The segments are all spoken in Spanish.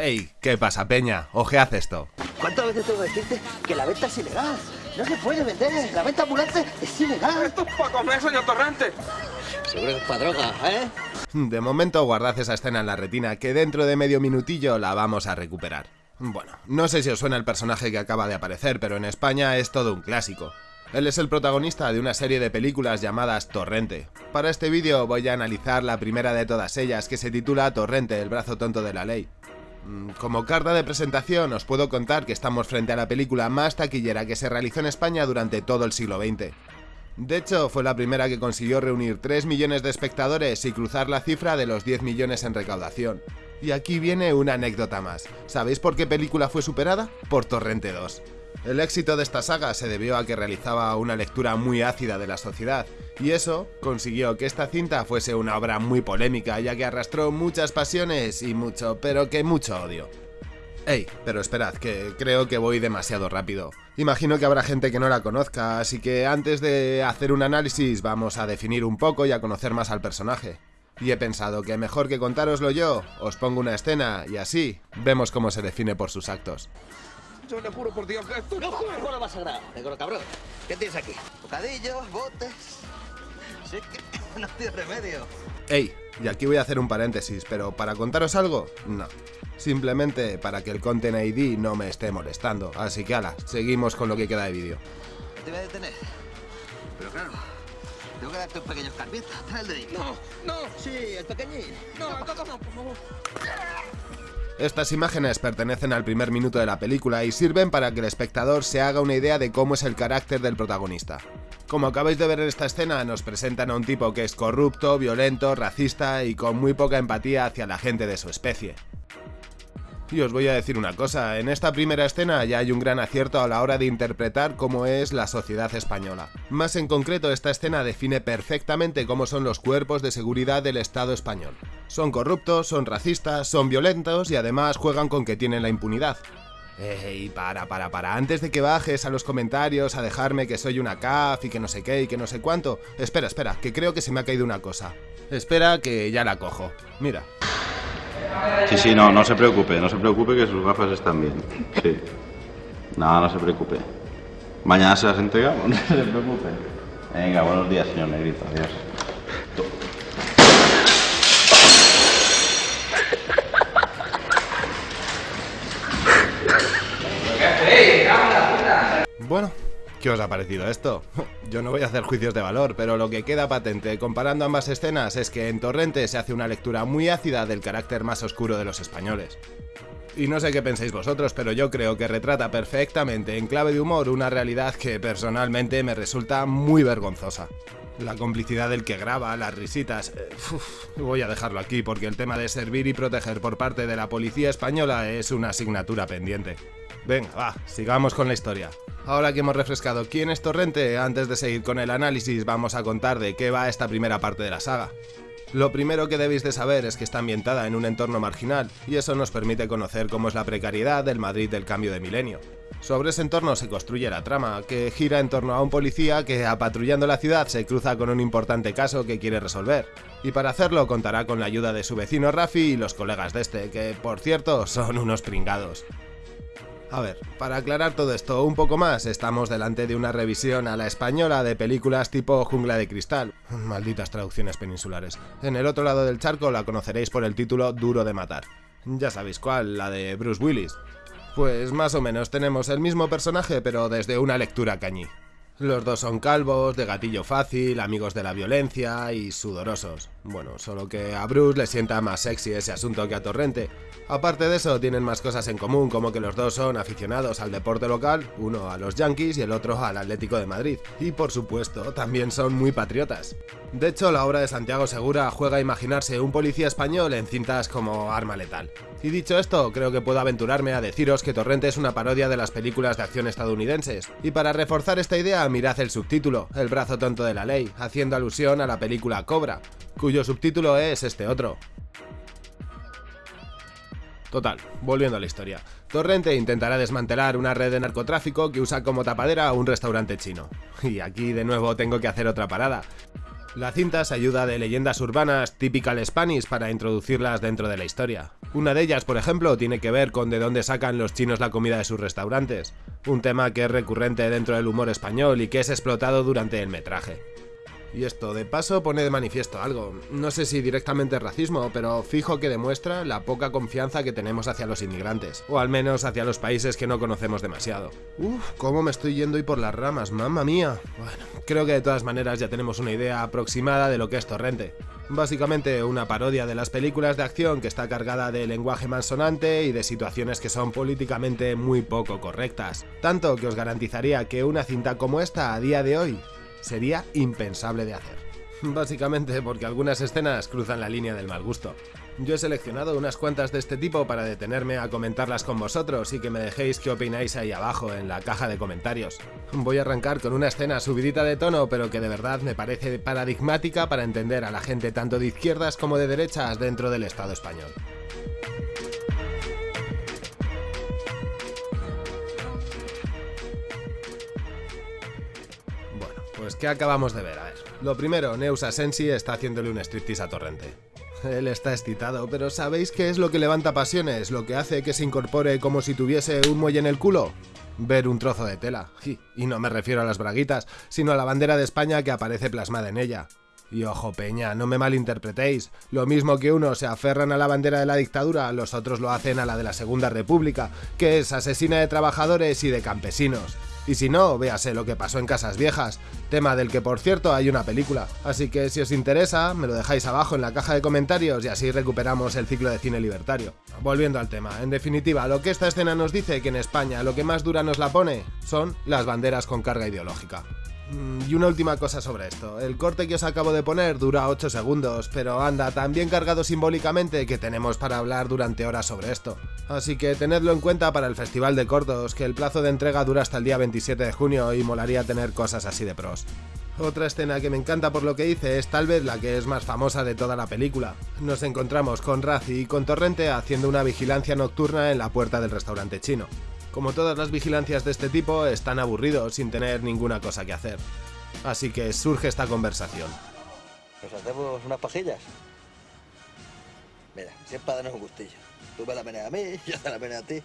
Hey, ¿qué pasa, Peña? Ojead esto. ¿Cuántas veces tengo que decirte que la venta es ilegal? No se puede vender, la venta ambulante es ilegal. Esto es para comer, señor Torrente. Seguro que es para droga, ¿eh? De momento guardad esa escena en la retina, que dentro de medio minutillo la vamos a recuperar. Bueno, no sé si os suena el personaje que acaba de aparecer, pero en España es todo un clásico. Él es el protagonista de una serie de películas llamadas Torrente. Para este vídeo voy a analizar la primera de todas ellas, que se titula Torrente, el brazo tonto de la ley. Mm, como carta de presentación os puedo contar que estamos frente a la película más taquillera que se realizó en España durante todo el siglo XX. De hecho, fue la primera que consiguió reunir 3 millones de espectadores y cruzar la cifra de los 10 millones en recaudación. Y aquí viene una anécdota más. ¿Sabéis por qué película fue superada? Por Torrente 2. El éxito de esta saga se debió a que realizaba una lectura muy ácida de la sociedad, y eso consiguió que esta cinta fuese una obra muy polémica, ya que arrastró muchas pasiones y mucho, pero que mucho odio. Ey, pero esperad, que creo que voy demasiado rápido. Imagino que habrá gente que no la conozca, así que antes de hacer un análisis vamos a definir un poco y a conocer más al personaje. Y he pensado que mejor que contároslo yo, os pongo una escena y así vemos cómo se define por sus actos. Yo le juro por Dios que esto... No juegues con lo más sagrado, negro cabrón. ¿Qué tienes aquí? Bocadillos, botes... Sí que no tiene remedio. Ey, y aquí voy a hacer un paréntesis, pero ¿para contaros algo? No. Simplemente para que el Content ID no me esté molestando. Así que ala, seguimos con lo que queda de vídeo. Te voy a detener. Pero claro, tengo que darte un pequeño escarmiento. Trae el dedito. No, no, Sí, el pequeñín. no, no, no, por favor. Estas imágenes pertenecen al primer minuto de la película y sirven para que el espectador se haga una idea de cómo es el carácter del protagonista. Como acabáis de ver en esta escena, nos presentan a un tipo que es corrupto, violento, racista y con muy poca empatía hacia la gente de su especie. Y os voy a decir una cosa, en esta primera escena ya hay un gran acierto a la hora de interpretar cómo es la sociedad española. Más en concreto, esta escena define perfectamente cómo son los cuerpos de seguridad del Estado español. Son corruptos, son racistas, son violentos y además juegan con que tienen la impunidad. Ey, para, para, para, antes de que bajes a los comentarios a dejarme que soy una CAF y que no sé qué y que no sé cuánto, espera, espera, que creo que se me ha caído una cosa. Espera que ya la cojo. Mira. Sí, sí, no, no se preocupe, no se preocupe que sus gafas están bien. Sí. No, no se preocupe. Mañana se las entregamos, no se preocupe. Venga, buenos días, señor Negrito. Adiós. Bueno, ¿qué os ha parecido esto? Yo no voy a hacer juicios de valor, pero lo que queda patente comparando ambas escenas es que en Torrente se hace una lectura muy ácida del carácter más oscuro de los españoles. Y no sé qué pensáis vosotros, pero yo creo que retrata perfectamente en clave de humor una realidad que personalmente me resulta muy vergonzosa. La complicidad del que graba, las risitas... eh, voy a dejarlo aquí porque el tema de servir y proteger por parte de la policía española es una asignatura pendiente. Venga, va, sigamos con la historia. Ahora que hemos refrescado quién es Torrente, antes de seguir con el análisis vamos a contar de qué va esta primera parte de la saga. Lo primero que debéis de saber es que está ambientada en un entorno marginal, y eso nos permite conocer cómo es la precariedad del Madrid del cambio de milenio. Sobre ese entorno se construye la trama, que gira en torno a un policía que, apatrullando la ciudad, se cruza con un importante caso que quiere resolver. Y para hacerlo contará con la ayuda de su vecino Rafi y los colegas de este, que por cierto son unos pringados. A ver, para aclarar todo esto un poco más, estamos delante de una revisión a la española de películas tipo Jungla de Cristal. Malditas traducciones peninsulares. En el otro lado del charco la conoceréis por el título Duro de Matar. Ya sabéis cuál, la de Bruce Willis. Pues más o menos tenemos el mismo personaje pero desde una lectura cañí. Los dos son calvos, de gatillo fácil, amigos de la violencia y sudorosos. Bueno, solo que a Bruce le sienta más sexy ese asunto que a Torrente. Aparte de eso, tienen más cosas en común, como que los dos son aficionados al deporte local, uno a los Yankees y el otro al Atlético de Madrid. Y por supuesto, también son muy patriotas. De hecho, la obra de Santiago Segura juega a imaginarse un policía español en cintas como Arma Letal. Y dicho esto, creo que puedo aventurarme a deciros que Torrente es una parodia de las películas de acción estadounidenses. Y para reforzar esta idea, mirad el subtítulo, El brazo tonto de la ley, haciendo alusión a la película Cobra, cuyo subtítulo es este otro. Total, volviendo a la historia. Torrente intentará desmantelar una red de narcotráfico que usa como tapadera a un restaurante chino. Y aquí de nuevo tengo que hacer otra parada. La cinta se ayuda de leyendas urbanas typical Spanish para introducirlas dentro de la historia. Una de ellas, por ejemplo, tiene que ver con de dónde sacan los chinos la comida de sus restaurantes, un tema que es recurrente dentro del humor español y que es explotado durante el metraje. Y esto de paso pone de manifiesto algo, no sé si directamente racismo, pero fijo que demuestra la poca confianza que tenemos hacia los inmigrantes, o al menos hacia los países que no conocemos demasiado. Uf, cómo me estoy yendo y por las ramas, mamma mía. Bueno, creo que de todas maneras ya tenemos una idea aproximada de lo que es Torrente. Básicamente una parodia de las películas de acción que está cargada de lenguaje malsonante y de situaciones que son políticamente muy poco correctas. Tanto que os garantizaría que una cinta como esta a día de hoy sería impensable de hacer. Básicamente porque algunas escenas cruzan la línea del mal gusto. Yo he seleccionado unas cuantas de este tipo para detenerme a comentarlas con vosotros y que me dejéis qué opináis ahí abajo en la caja de comentarios. Voy a arrancar con una escena subidita de tono pero que de verdad me parece paradigmática para entender a la gente tanto de izquierdas como de derechas dentro del Estado español. Pues ¿qué acabamos de ver? A ver. Lo primero, Neus Asensi está haciéndole un striptease a Torrente. Él está excitado, pero ¿sabéis qué es lo que levanta pasiones? Lo que hace que se incorpore como si tuviese un muelle en el culo. Ver un trozo de tela. Y no me refiero a las braguitas, sino a la bandera de España que aparece plasmada en ella. Y ojo, Peña, no me malinterpretéis. Lo mismo que unos se aferran a la bandera de la dictadura, los otros lo hacen a la de la Segunda República, que es asesina de trabajadores y de campesinos. Y si no, véase lo que pasó en Casas Viejas, tema del que por cierto hay una película. Así que si os interesa, me lo dejáis abajo en la caja de comentarios y así recuperamos el ciclo de cine libertario. Volviendo al tema, en definitiva, lo que esta escena nos dice que en España lo que más dura nos la pone son las banderas con carga ideológica. Mm, Y una última cosa sobre esto. El corte que os acabo de poner dura 8 segundos, pero anda tan bien cargado simbólicamente que tenemos para hablar durante horas sobre esto. Así que tenedlo en cuenta para el Festival de Cortos, que el plazo de entrega dura hasta el día 27 de junio y molaría tener cosas así de pros. Otra escena que me encanta por lo que hice es tal vez la que es más famosa de toda la película. Nos encontramos con Razi y con Torrente haciendo una vigilancia nocturna en la puerta del restaurante chino. Como todas las vigilancias de este tipo, están aburridos sin tener ninguna cosa que hacer. Así que surge esta conversación. ¿Nos hacemos unas pajillas? Mira, siempre darnos un gustillo. Tú me la meneas a mí, yo te la meneo a ti.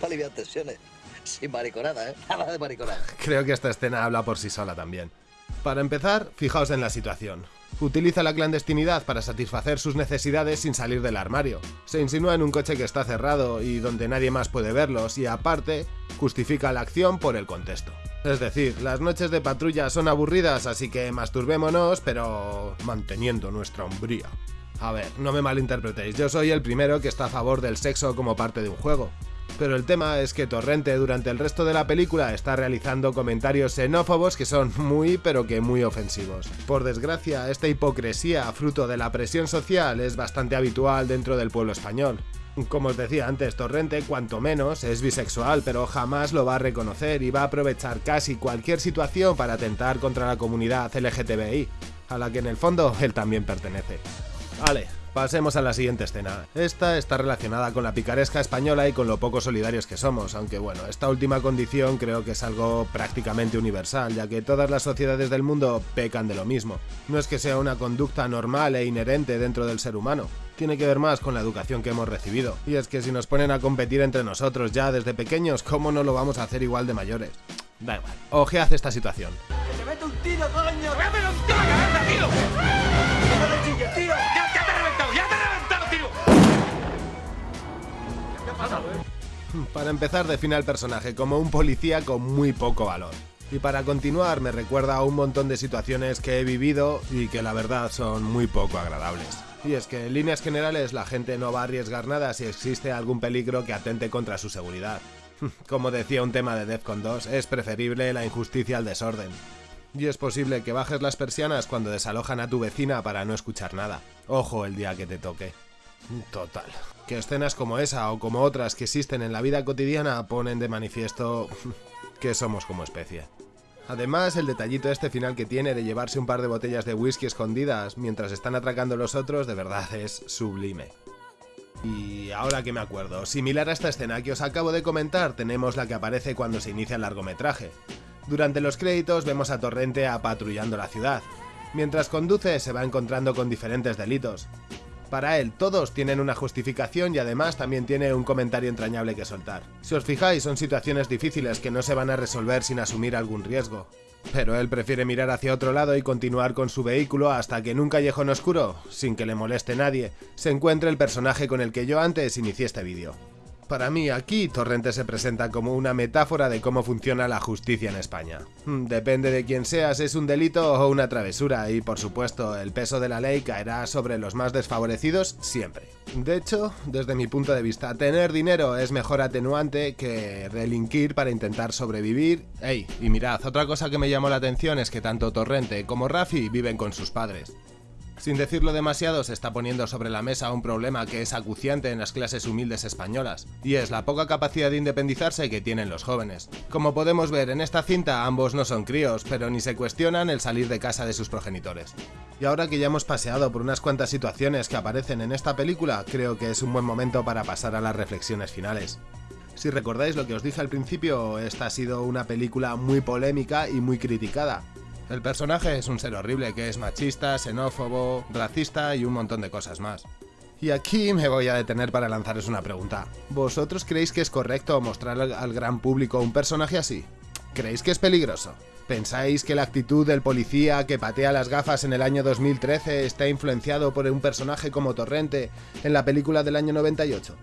Para aliviar tensiones. Sin mariconada, ¿eh? Nada de mariconada. Creo que esta escena habla por sí sola también. Para empezar, fijaos en la situación. Utiliza la clandestinidad para satisfacer sus necesidades sin salir del armario. Se insinúa en un coche que está cerrado y donde nadie más puede verlos y aparte, justifica la acción por el contexto. Es decir, las noches de patrulla son aburridas, así que masturbémonos, pero manteniendo nuestra hombría. A ver, no me malinterpretéis, yo soy el primero que está a favor del sexo como parte de un juego. Pero el tema es que Torrente durante el resto de la película está realizando comentarios xenófobos que son muy pero que muy ofensivos. Por desgracia, esta hipocresía, fruto de la presión social, es bastante habitual dentro del pueblo español. Como os decía antes, Torrente, cuanto menos, es bisexual, pero jamás lo va a reconocer y va a aprovechar casi cualquier situación para atentar contra la comunidad LGTBI, a la que en el fondo él también pertenece. Vale, pasemos a la siguiente escena. Esta está relacionada con la picaresca española y con lo poco solidarios que somos, aunque bueno, esta última condición creo que es algo prácticamente universal, ya que todas las sociedades del mundo pecan de lo mismo. No es que sea una conducta normal e inherente dentro del ser humano, tiene que ver más con la educación que hemos recibido. Y es que si nos ponen a competir entre nosotros ya desde pequeños, ¿cómo no lo vamos a hacer igual de mayores? Da igual, ojead esta situación. ¡Que un tiro. Para empezar, define al personaje como un policía con muy poco valor. Y para continuar, me recuerda a un montón de situaciones que he vivido y que la verdad son muy poco agradables. Y es que en líneas generales la gente no va a arriesgar nada si existe algún peligro que atente contra su seguridad. Como decía un tema de Defcon 2, es preferible la injusticia al desorden. Y es posible que bajes las persianas cuando desalojan a tu vecina para no escuchar nada. Ojo el día que te toque. Total. Que escenas como esa o como otras que existen en la vida cotidiana ponen de manifiesto que somos como especie. Además, el detallito este final que tiene de llevarse un par de botellas de whisky escondidas mientras están atracando los otros, de verdad es sublime. Y ahora que me acuerdo, similar a esta escena que os acabo de comentar, tenemos la que aparece cuando se inicia el largometraje. Durante los créditos vemos a Torrente apatrullando la ciudad. Mientras conduce se va encontrando con diferentes delitos. Para él, todos tienen una justificación y además también tiene un comentario entrañable que soltar. Si os fijáis, son situaciones difíciles que no se van a resolver sin asumir algún riesgo. Pero él prefiere mirar hacia otro lado y continuar con su vehículo hasta que en un callejón oscuro, sin que le moleste nadie, se encuentre el personaje con el que yo antes inicié este vídeo. Para mí aquí Torrente se presenta como una metáfora de cómo funciona la justicia en España. Hmm, depende de quién seas, es un delito o una travesura y por supuesto el peso de la ley caerá sobre los más desfavorecidos siempre. De hecho, desde mi punto de vista, tener dinero es mejor atenuante que delinquir para intentar sobrevivir. Ey, y mirad, otra cosa que me llamó la atención es que tanto Torrente como Rafi viven con sus padres. Sin decirlo demasiado, se está poniendo sobre la mesa un problema que es acuciante en las clases humildes españolas, y es la poca capacidad de independizarse que tienen los jóvenes. Como podemos ver en esta cinta, ambos no son críos, pero ni se cuestionan el salir de casa de sus progenitores. Y ahora que ya hemos paseado por unas cuantas situaciones que aparecen en esta película, creo que es un buen momento para pasar a las reflexiones finales. Si recordáis lo que os dije al principio, esta ha sido una película muy polémica y muy criticada, el personaje es un ser horrible que es machista, xenófobo, racista y un montón de cosas más. Y aquí me voy a detener para lanzaros una pregunta. ¿Vosotros creéis que es correcto mostrar al gran público un personaje así? ¿Creéis que es peligroso? ¿Pensáis que la actitud del policía que patea las gafas en el año 2013 está influenciado por un personaje como Torrente en la película del año 98?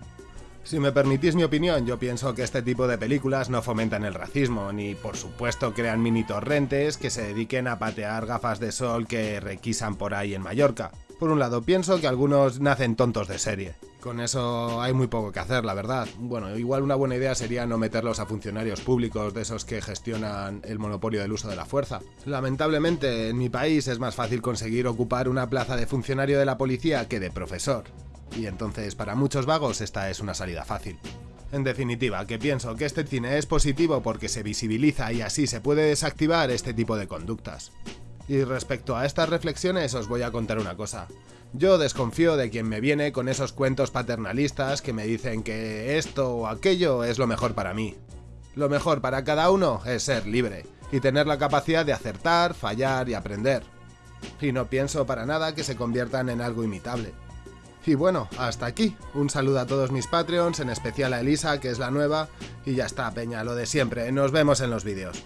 Si me permitís mi opinión, yo pienso que este tipo de películas no fomentan el racismo, ni por supuesto crean mini torrentes que se dediquen a patear gafas de sol que requisan por ahí en Mallorca. Por un lado, pienso que algunos nacen tontos de serie. Con eso hay muy poco que hacer, la verdad. Bueno, igual una buena idea sería no meterlos a funcionarios públicos de esos que gestionan el monopolio del uso de la fuerza. Lamentablemente, en mi país es más fácil conseguir ocupar una plaza de funcionario de la policía que de profesor y entonces para muchos vagos esta es una salida fácil. En definitiva, que pienso que este cine es positivo porque se visibiliza y así se puede desactivar este tipo de conductas. Y respecto a estas reflexiones os voy a contar una cosa. Yo desconfío de quien me viene con esos cuentos paternalistas que me dicen que esto o aquello es lo mejor para mí. Lo mejor para cada uno es ser libre y tener la capacidad de acertar, fallar y aprender. Y no pienso para nada que se conviertan en algo imitable. Y bueno, hasta aquí. Un saludo a todos mis Patreons, en especial a Elisa, que es la nueva. Y ya está, peña, lo de siempre. Nos vemos en los vídeos.